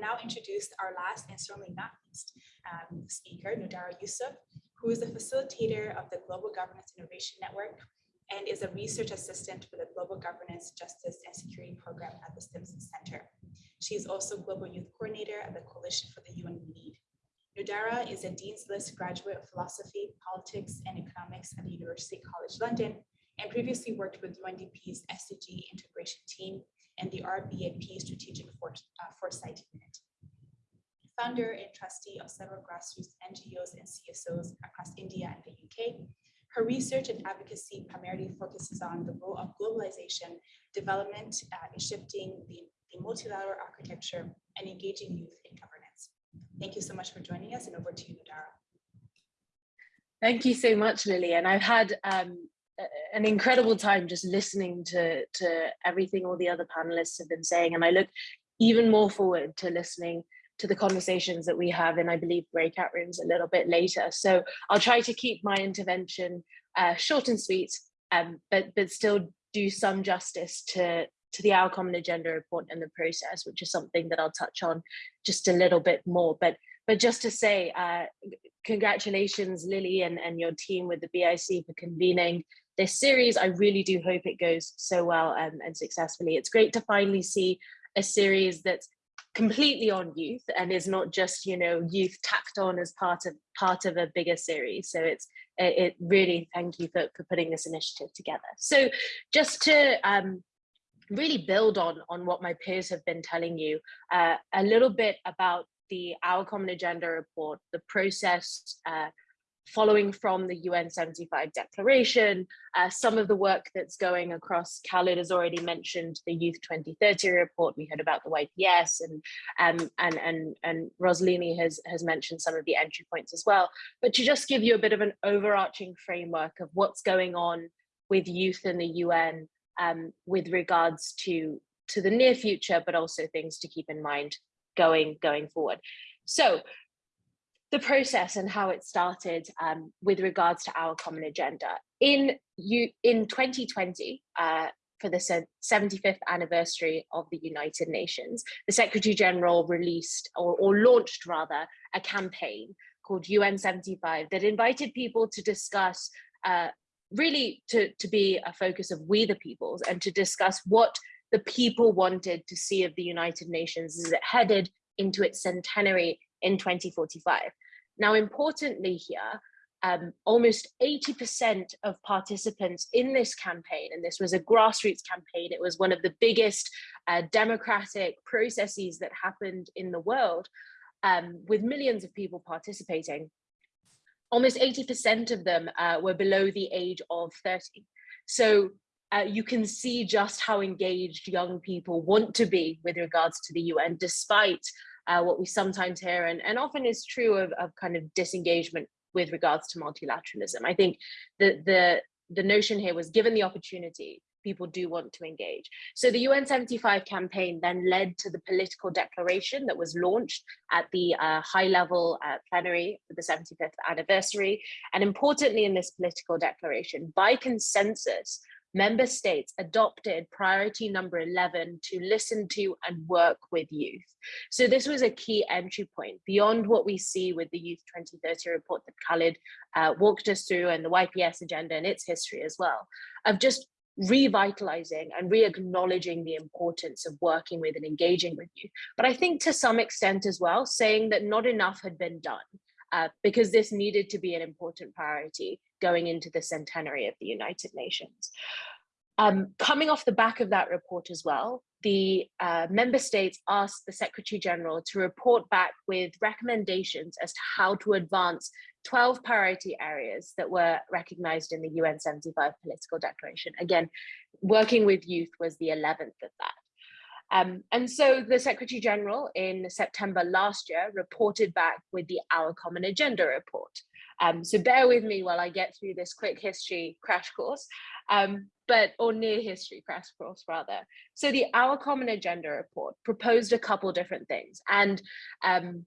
will now introduce our last and certainly not least um, speaker, Nudhara Yusuf, who is the facilitator of the Global Governance Innovation Network and is a research assistant for the Global Governance, Justice, and Security Program at the Stimson Center. She is also Global Youth Coordinator at the Coalition for the UN We Need. Nudhara is a Dean's List graduate of philosophy, politics, and economics at the University College London, and previously worked with UNDP's SDG integration team and the RBAP Strategic uh, Foresight Unit. Founder and trustee of several grassroots NGOs and CSOs across India and the UK, her research and advocacy primarily focuses on the role of globalization, development uh, in shifting the, the multilateral architecture and engaging youth in governance. Thank you so much for joining us and over to you, Nudhara. Thank you so much, Lily. And I've had um, an incredible time just listening to, to everything all the other panelists have been saying. And I look even more forward to listening to the conversations that we have in, I believe, breakout rooms a little bit later. So I'll try to keep my intervention uh, short and sweet, um, but, but still do some justice to, to the Our Common Agenda report and the process, which is something that I'll touch on just a little bit more. But, but just to say, uh, congratulations, Lily and, and your team with the BIC for convening this series. I really do hope it goes so well um, and successfully. It's great to finally see a series that's completely on youth and is not just you know youth tacked on as part of part of a bigger series. So it's it really thank you for, for putting this initiative together. So just to um, really build on on what my peers have been telling you uh, a little bit about the our common agenda report the process uh, following from the UN 75 declaration, uh, some of the work that's going across, Khaled has already mentioned the Youth 2030 report, we heard about the YPS and um, and and and Rosalini has, has mentioned some of the entry points as well. But to just give you a bit of an overarching framework of what's going on with youth in the UN um, with regards to, to the near future, but also things to keep in mind going, going forward. So the process and how it started um, with regards to our common agenda. In you in 2020, uh, for the 75th anniversary of the United Nations, the Secretary General released or, or launched rather a campaign called UN 75 that invited people to discuss uh, really to, to be a focus of we the peoples and to discuss what the people wanted to see of the United Nations as it headed into its centenary in 2045. Now, importantly here, um, almost 80% of participants in this campaign, and this was a grassroots campaign, it was one of the biggest uh, democratic processes that happened in the world, um, with millions of people participating. Almost 80% of them uh, were below the age of 30. So uh, you can see just how engaged young people want to be with regards to the UN, despite uh, what we sometimes hear and, and often is true of, of kind of disengagement with regards to multilateralism. I think the, the, the notion here was given the opportunity, people do want to engage. So the UN 75 campaign then led to the political declaration that was launched at the uh, high level uh, plenary for the 75th anniversary. And importantly in this political declaration, by consensus, member states adopted priority number 11 to listen to and work with youth. So this was a key entry point beyond what we see with the Youth 2030 report that Khalid uh, walked us through and the YPS agenda and its history as well, of just revitalizing and re-acknowledging the importance of working with and engaging with youth. But I think to some extent as well, saying that not enough had been done uh, because this needed to be an important priority going into the centenary of the United Nations. Um, coming off the back of that report as well, the uh, member states asked the Secretary General to report back with recommendations as to how to advance 12 priority areas that were recognized in the UN 75 political declaration. Again, working with youth was the 11th of that. Um, and so the Secretary General in September last year reported back with the Our Common Agenda report. Um, so bear with me while I get through this quick history crash course, um, but or near history crash course rather. So the Our Common Agenda report proposed a couple different things. And um,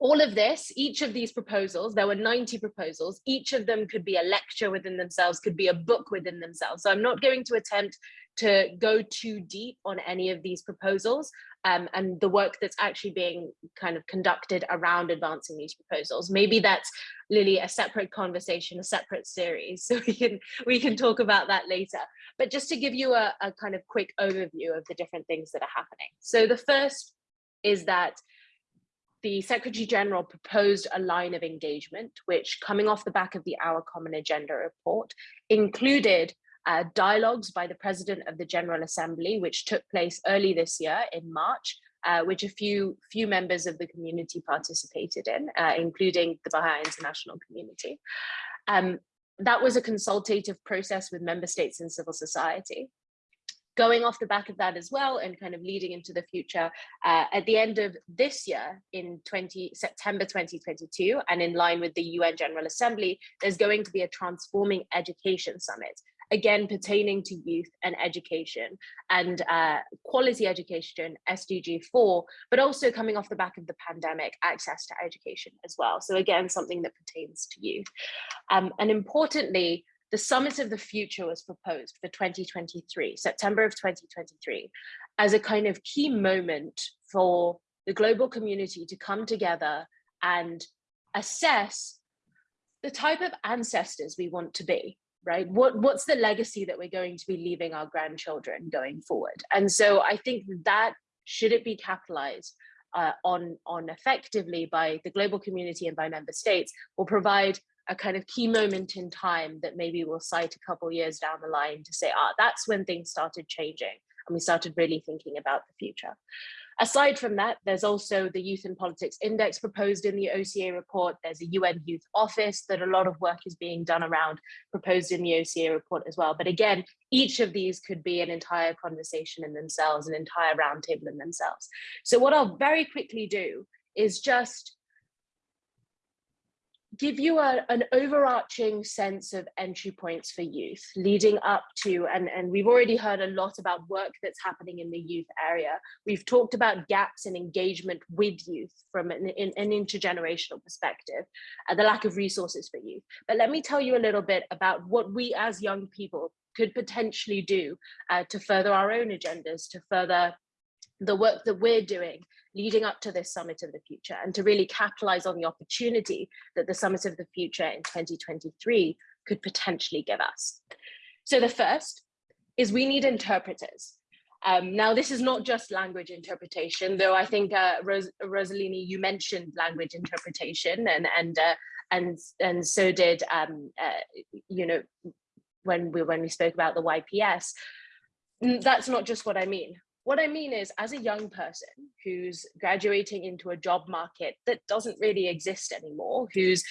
all of this, each of these proposals, there were 90 proposals, each of them could be a lecture within themselves, could be a book within themselves. So I'm not going to attempt to go too deep on any of these proposals. Um, and the work that's actually being kind of conducted around advancing these proposals. Maybe that's Lily a separate conversation, a separate series, so we can we can talk about that later. But just to give you a, a kind of quick overview of the different things that are happening. So the first is that the Secretary General proposed a line of engagement, which coming off the back of the Our Common Agenda report, included uh, dialogues by the President of the General Assembly, which took place early this year in March, uh, which a few, few members of the community participated in, uh, including the Baha'i international community. Um, that was a consultative process with member states and civil society going off the back of that as well and kind of leading into the future uh, at the end of this year in 20 September 2022 and in line with the UN General Assembly there's going to be a transforming education summit again pertaining to youth and education and uh, quality education SDG 4 but also coming off the back of the pandemic access to education as well. So again something that pertains to youth. Um, and importantly the Summit of the Future was proposed for 2023, September of 2023, as a kind of key moment for the global community to come together and assess the type of ancestors we want to be, right? What, what's the legacy that we're going to be leaving our grandchildren going forward? And so I think that should it be capitalized uh, on, on effectively by the global community and by member states will provide a kind of key moment in time that maybe we'll cite a couple years down the line to say, ah, that's when things started changing and we started really thinking about the future. Aside from that, there's also the Youth in Politics Index proposed in the OCA report. There's a UN Youth Office that a lot of work is being done around, proposed in the OCA report as well. But again, each of these could be an entire conversation in themselves, an entire roundtable in themselves. So what I'll very quickly do is just give you a, an overarching sense of entry points for youth leading up to, and, and we've already heard a lot about work that's happening in the youth area. We've talked about gaps in engagement with youth from an, an intergenerational perspective, and the lack of resources for youth. But let me tell you a little bit about what we as young people could potentially do uh, to further our own agendas, to further the work that we're doing leading up to this Summit of the Future and to really capitalize on the opportunity that the Summit of the Future in 2023 could potentially give us. So the first is we need interpreters. Um, now, this is not just language interpretation, though I think, uh, Ros Rosalini, you mentioned language interpretation and, and, uh, and, and so did, um, uh, you know, when we, when we spoke about the YPS. That's not just what I mean what I mean is, as a young person who's graduating into a job market that doesn't really exist anymore, who's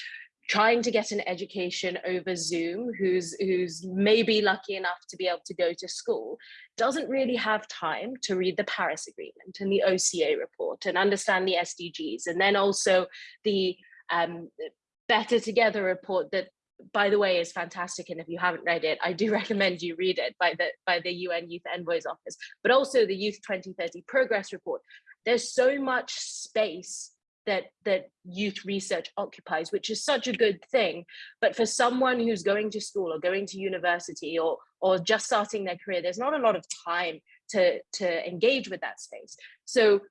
trying to get an education over Zoom, who's who's maybe lucky enough to be able to go to school, doesn't really have time to read the Paris Agreement and the OCA report and understand the SDGs, and then also the um, Better Together report that by the way, is fantastic. And if you haven't read it, I do recommend you read it by the by the UN Youth Envoy's Office, but also the Youth 2030 Progress Report. There's so much space that that youth research occupies, which is such a good thing. But for someone who's going to school or going to university or or just starting their career, there's not a lot of time to to engage with that space. So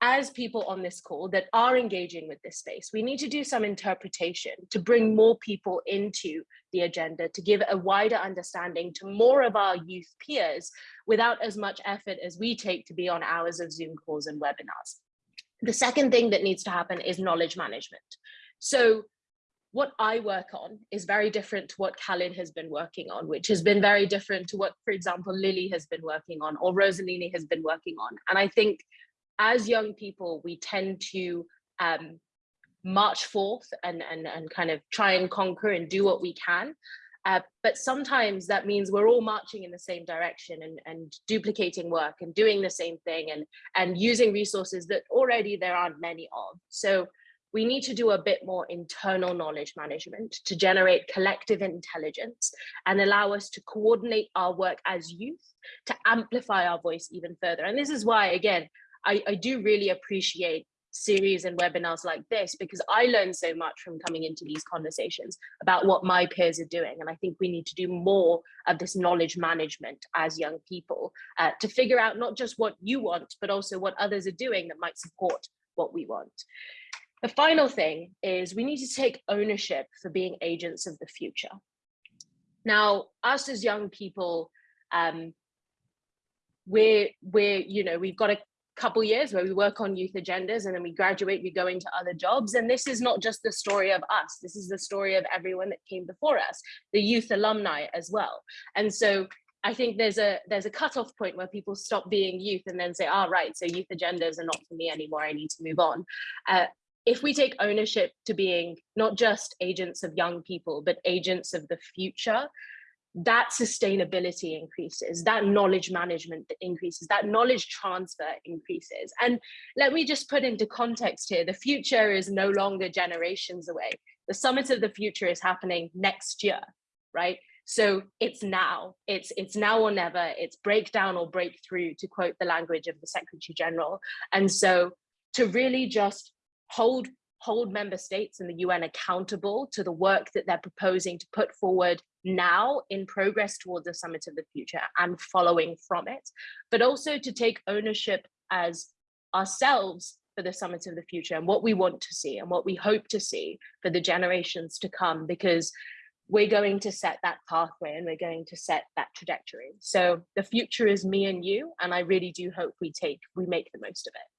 as people on this call that are engaging with this space, we need to do some interpretation to bring more people into the agenda, to give a wider understanding to more of our youth peers without as much effort as we take to be on hours of Zoom calls and webinars. The second thing that needs to happen is knowledge management. So what I work on is very different to what Khalid has been working on, which has been very different to what, for example, Lily has been working on or Rosalini has been working on. And I think as young people, we tend to um, march forth and, and, and kind of try and conquer and do what we can. Uh, but sometimes that means we're all marching in the same direction and, and duplicating work and doing the same thing and, and using resources that already there aren't many of. So we need to do a bit more internal knowledge management to generate collective intelligence and allow us to coordinate our work as youth to amplify our voice even further. And this is why, again, I, I do really appreciate series and webinars like this because I learn so much from coming into these conversations about what my peers are doing. And I think we need to do more of this knowledge management as young people uh, to figure out not just what you want, but also what others are doing that might support what we want. The final thing is we need to take ownership for being agents of the future. Now, us as young people, um, we're, we're, you know, we've got a couple years where we work on youth agendas and then we graduate, we go into other jobs. And this is not just the story of us, this is the story of everyone that came before us, the youth alumni as well. And so I think there's a there's a cutoff point where people stop being youth and then say, "Ah, oh, right, so youth agendas are not for me anymore. I need to move on." Uh, if we take ownership to being not just agents of young people, but agents of the future, that sustainability increases, that knowledge management that increases, that knowledge transfer increases. And let me just put into context here, the future is no longer generations away. The Summit of the Future is happening next year, right? So it's now, it's, it's now or never, it's breakdown or breakthrough to quote the language of the Secretary General. And so to really just hold hold member states and the UN accountable to the work that they're proposing to put forward now in progress towards the summit of the future and following from it, but also to take ownership as ourselves for the summit of the future and what we want to see and what we hope to see for the generations to come, because we're going to set that pathway and we're going to set that trajectory. So the future is me and you, and I really do hope we take, we make the most of it.